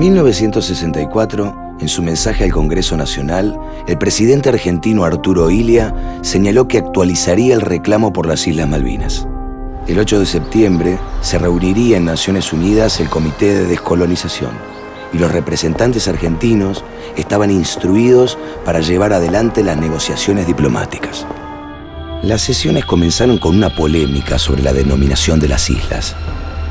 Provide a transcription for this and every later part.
1964, en su mensaje al Congreso Nacional, el presidente argentino Arturo Ilia señaló que actualizaría el reclamo por las Islas Malvinas. El 8 de septiembre se reuniría en Naciones Unidas el Comité de Descolonización y los representantes argentinos estaban instruidos para llevar adelante las negociaciones diplomáticas. Las sesiones comenzaron con una polémica sobre la denominación de las islas,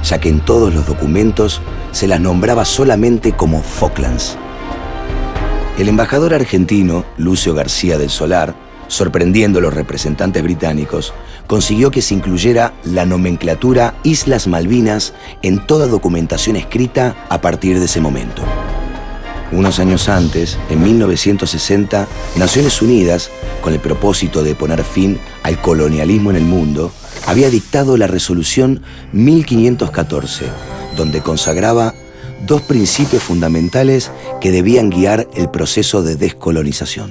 ya que en todos los documentos se las nombraba solamente como Falklands. El embajador argentino, Lucio García del Solar, sorprendiendo a los representantes británicos, consiguió que se incluyera la nomenclatura Islas Malvinas en toda documentación escrita a partir de ese momento. Unos años antes, en 1960, Naciones Unidas, con el propósito de poner fin al colonialismo en el mundo, había dictado la resolución 1514, donde consagraba dos principios fundamentales que debían guiar el proceso de descolonización.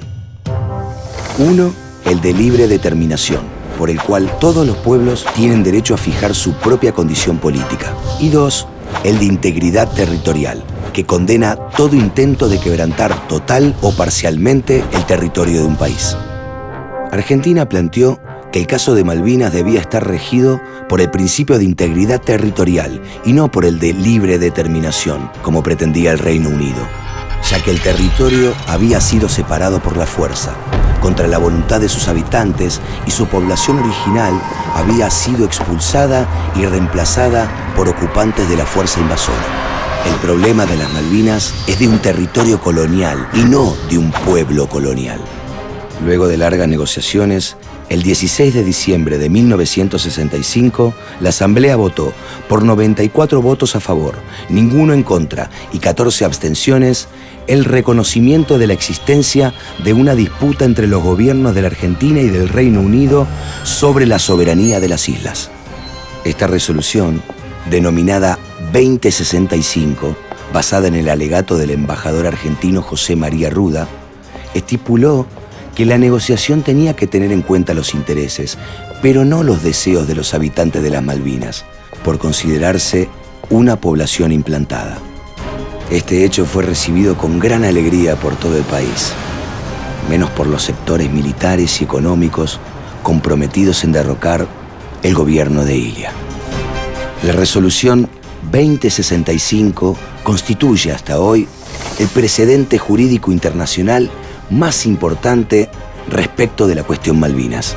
Uno, el de libre determinación, por el cual todos los pueblos tienen derecho a fijar su propia condición política. Y dos, el de integridad territorial, que condena todo intento de quebrantar total o parcialmente el territorio de un país. Argentina planteó que el caso de Malvinas debía estar regido por el principio de integridad territorial y no por el de libre determinación, como pretendía el Reino Unido, ya que el territorio había sido separado por la fuerza, contra la voluntad de sus habitantes y su población original había sido expulsada y reemplazada por ocupantes de la fuerza invasora. El problema de las Malvinas es de un territorio colonial y no de un pueblo colonial. Luego de largas negociaciones, el 16 de diciembre de 1965, la Asamblea votó por 94 votos a favor, ninguno en contra y 14 abstenciones el reconocimiento de la existencia de una disputa entre los gobiernos de la Argentina y del Reino Unido sobre la soberanía de las islas. Esta resolución, denominada 2065, basada en el alegato del embajador argentino José María Ruda, estipuló que la negociación tenía que tener en cuenta los intereses, pero no los deseos de los habitantes de las Malvinas, por considerarse una población implantada. Este hecho fue recibido con gran alegría por todo el país, menos por los sectores militares y económicos comprometidos en derrocar el gobierno de Ilia. La resolución 2065 constituye hasta hoy el precedente jurídico internacional más importante respecto de la cuestión Malvinas.